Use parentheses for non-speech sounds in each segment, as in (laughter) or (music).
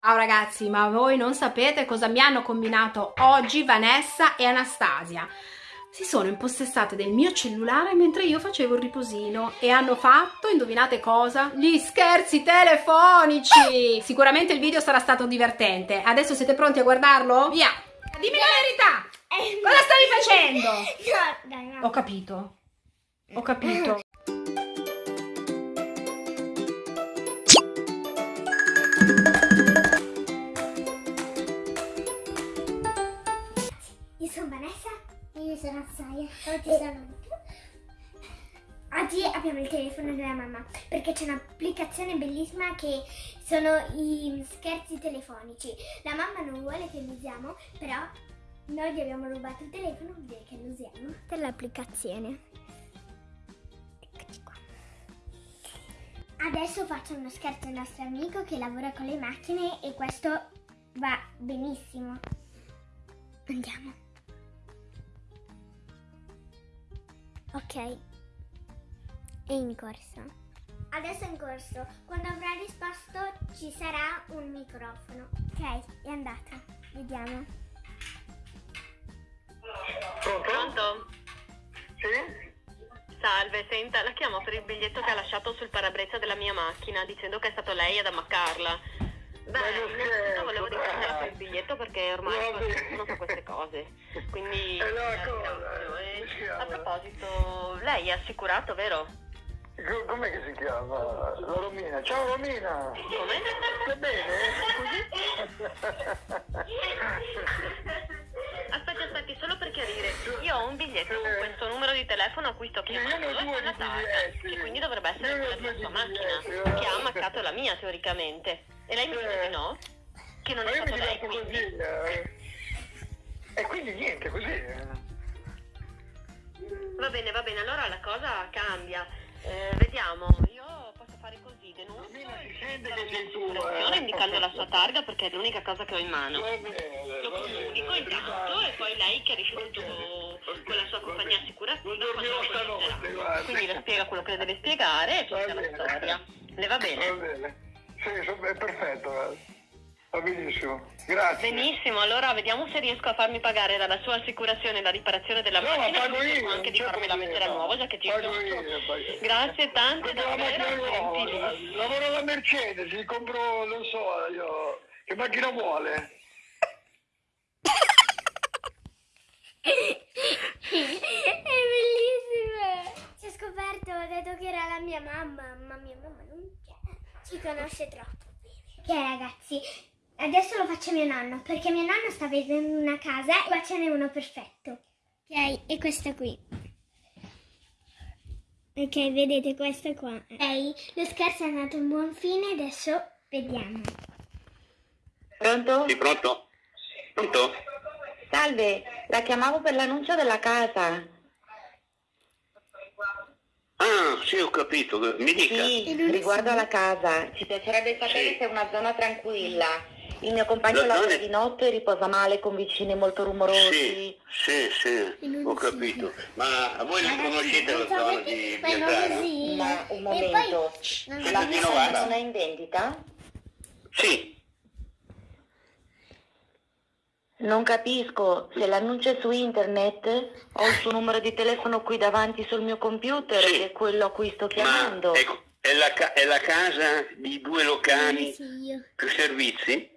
Ciao ragazzi, ma voi non sapete cosa mi hanno combinato oggi Vanessa e Anastasia. Si sono impossessate del mio cellulare mentre io facevo il riposino e hanno fatto, indovinate cosa? Gli scherzi telefonici! Sicuramente il video sarà stato divertente. Adesso siete pronti a guardarlo? Via! Dimmi la verità! Cosa stavi facendo? No, dai, no. Ho capito. Ho capito. E io sono Assaia. Oggi saluto. Oggi abbiamo il telefono della mamma perché c'è un'applicazione bellissima che sono i scherzi telefonici. La mamma non vuole che lo usiamo, però noi gli abbiamo rubato il telefono, vuol dire che lo usiamo per l'applicazione. Eccoci qua. Adesso faccio uno scherzo al nostro amico che lavora con le macchine e questo va benissimo. Andiamo. Ok. È in corso. Adesso è in corso. Quando avrà risposto ci sarà un microfono. Ok, è andata. Vediamo. Pronto? Pronto? Sì? Salve, senta, la chiamo per il biglietto che ha lasciato sul parabrezza della mia macchina, dicendo che è stato lei ad ammaccarla. Beh, innanzitutto volevo ringraziare per il biglietto perché ormai qualcuno fa queste cose. Quindi (laughs) E E si chiama? a proposito, lei è assicurato, vero? Co- Com'è che si chiama? La Romina. Ciao Romina! Come? Stai bene? Aspetti, (laughs) aspetti, solo per chiarire, io ho un biglietto con questo numero di telefono a cui sto chiamando e con la targa, che quindi dovrebbe essere quella della sua macchina, che ha ammaccato la mia teoricamente. E lei mi dice di no? Che non è stato lei, quindi... eh. E quindi niente, così. eh. Va bene, va bene, allora la cosa cambia. Eh, vediamo, io fare così, che tu, assicurazione eh. indicando la sua targa perché è l'unica cosa che ho in mano. Bene, Lo comunico bene. intanto e poi lei chiarisce tutto con la sua compagnia bene. assicurativa. Quindi le spiega quello che le deve spiegare e finisce la bene. storia. Le va Va bene? bene. Sì, è perfetto. Va benissimo. Grazie. Benissimo, allora vediamo se riesco a farmi pagare dalla sua assicurazione la riparazione della No, ma macchina pago e io, anche di farmela mettere a nuovo già che ci Pago io, pago- Grazie tante, davvero lavoro alla Mercedes, gli compro, non so io, che macchina vuole? È bellissima! Si è scoperto, ho detto che era la mia mamma, ma mia mamma non c'è. Ci conosce troppo bene. Ok ragazzi, adesso lo faccio a mio nonno, perché mio nonno sta vedendo una casa e qua ce n'è uno perfetto. Ok, e questa qui. Ok, vedete questa qua. Ok, lo scherzo è andato a un buon fine, adesso vediamo. Pronto? Sì, pronto? Pronto? Salve, la chiamavo per l'annuncio della casa. Ah, sì, ho capito. Mi dica. Sì, riguardo alla casa. Ci piacerebbe sapere Sì. se è una zona tranquilla. Il mio compagno La lavora di notte e riposa male con vicini molto rumorosi. Sì, sì, sì, ho capito. Ma voi non conoscete la zona di così. Ma un momento, poi- la casa non è in vendita? Sì, Non capisco, se l'annuncio è su internet ho il suo numero di telefono qui davanti sul mio computer Sì. che è quello a cui sto chiamando. ma ecco, è, la, è la casa di due locali più servizi?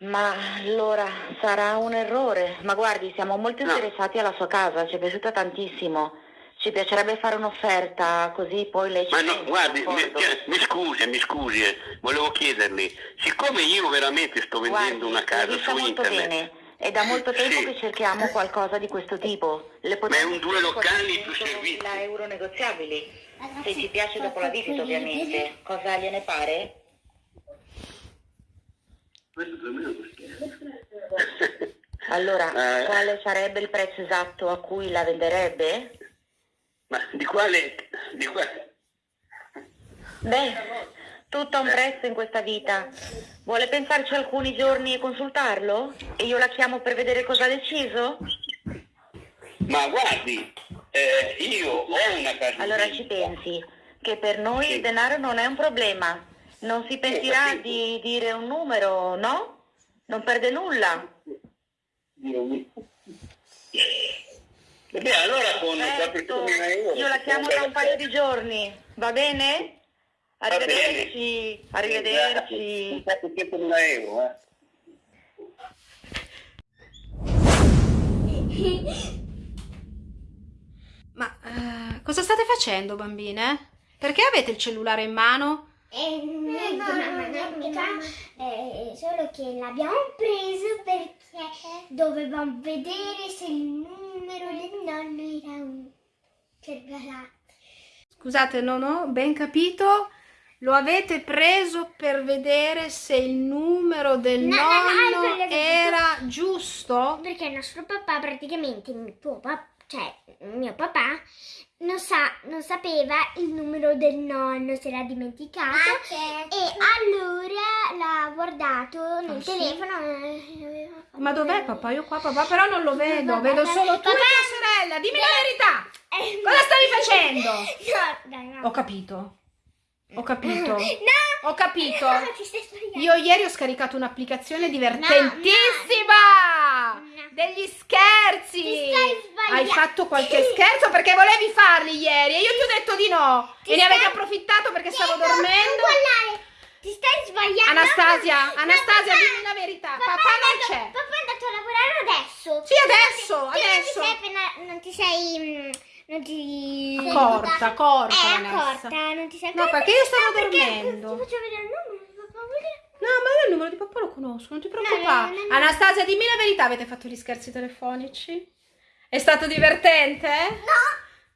Ma allora sarà un errore. Ma guardi, siamo molto No. interessati alla sua casa, ci è piaciuta tantissimo. Ci piacerebbe fare un'offerta, così poi lei ci Ma no, guardi, mi, cioè, mi scusi, mi scusi, eh, volevo chiederle, siccome io veramente sto vendendo Guardi, una casa su molto internet, bene. È da molto tempo Sì. che cerchiamo qualcosa di questo tipo. Le Ma è un due locali più servizi. 100.000 euro negoziabili. Ragazzi, Se ci piace dopo la visita, ovviamente. Cosa gliene pare? (laughs) Allora, Eh. quale sarebbe il prezzo esatto a cui la venderebbe? Ma di quale... Di quale... Beh, tutto ha un prezzo in questa vita. Vuole pensarci alcuni giorni e consultarlo? E io la chiamo per vedere cosa ha deciso? Ma guardi, eh, io ho una casa Allora ci pensi che per noi Sì. il denaro non è un problema. Non si pentirà di dire un numero, no? Non perde nulla. Beh, allora con Certo, 400.000 euro... io la chiamo tra un paio di giorni, va bene? Va bene. Arrivederci, arrivederci. 400.000 euro, eh. Ma eh, cosa state facendo, bambine? Perché avete il cellulare in mano? Mamma, niente, mamma. Eh, solo che l'abbiamo preso perché dovevamo vedere se il numero del nonno era un cervelato. Scusate, non ho ben capito. Lo avete preso per vedere se il numero del No, no, no, è nonno quello che era giusto? Perché il nostro papà praticamente, il tuo papà, cioè mio papà, non, sa, non sapeva il numero del nonno, si era dimenticato. E allora l'ha guardato nel Ah, sì? telefono. fatto Ma dov'è papà? Io qua papà però non lo vedo, Papà, vedo solo tu e papà. tua sorella. Dimmi la verità. (laughs) Eh, Cosa stavi facendo? (laughs) No, dai, no. Ho capito. Ho capito. (laughs) No! Ho capito. No. Io ieri ho scaricato un'applicazione divertentissima no. degli scherzi. Ti stai sbagliando. Hai fatto qualche scherzo perché volevi farli ieri e io ti ho detto di no. Ti e ne stai- approfittato perché stavo no, dormendo. Ti stai sbagliando. Anastasia, No, Anastasia, dimmi la verità. Papà, Papà non c'è. Papà è andato a lavorare adesso. Sì, adesso, Tu non ti adesso. sei appena- non ti sei... Non ti... Accorta, accorta, È Vanessa. accorta, non ti sei No, perché io stavo No, dormendo. Ti faccio vedere il numero di papà? No, ma io il numero di papà lo conosco, non ti preoccupare. no, no. Anastasia, dimmi la verità, avete fatto gli scherzi telefonici? È stato divertente?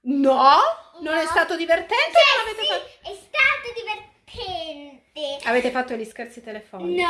No. No? Non è stato divertente avete Sì, fatto... è stato divertente. Avete fatto gli scherzi telefonici? No.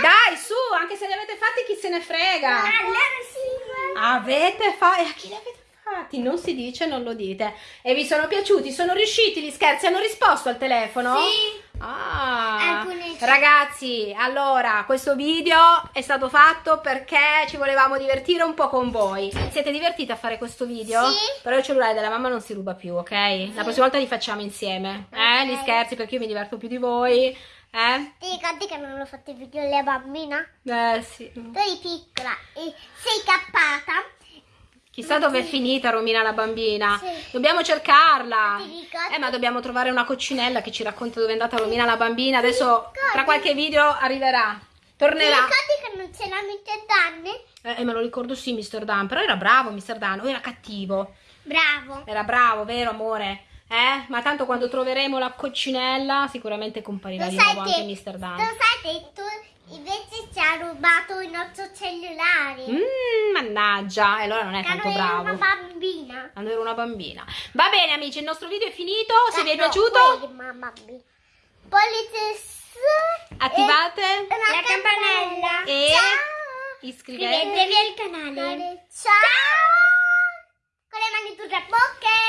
Dai, su, anche se li avete fatti chi se ne frega. Allora sì. Avete fatto... E a chi li avete fatti? Non si dice, non lo dite. E vi sono piaciuti? Sono riusciti gli scherzi? Hanno risposto al telefono? Sì. Ah, sì. ragazzi, allora questo video è stato fatto perché ci volevamo divertire un po' con voi. Siete divertiti a fare questo video? Sì. Però il cellulare della mamma non si ruba più, ok? La prossima volta li facciamo insieme, eh? Ok. Gli scherzi perché io mi diverto più di voi, eh? Ti ricordi che non l'ho fatto video alla bambina? Eh sì. Tu eri piccola e sei cappata. Chissà dove è finita Romina la bambina. Sì. Dobbiamo cercarla. Ti? Eh, ma dobbiamo trovare una coccinella che ci racconta dove è andata Romina la bambina. Adesso tra qualche video arriverà. Ti Tornerà. ricordi che non ce l'hanno in te danni? Eh, eh, me lo ricordo sì, Mr. Dan, però era bravo Mr. Dan, o era cattivo? Bravo. Era bravo, vero amore? Eh? Ma tanto quando troveremo la coccinella sicuramente comparirà Lo di nuovo che, anche Mr. Dan. lo sai che tu invece ci ha rubato il nostro cellulare. Mm, mannaggia, e allora non è Quando tanto ero bravo. una bambina. Quando ero una bambina. Va bene amici, il nostro video è finito, se vi è No, piaciuto. Pollice su attivate e la campanella. e Ciao. iscrivetevi. Al canale. Ciao. Con le mani tutte a bocche.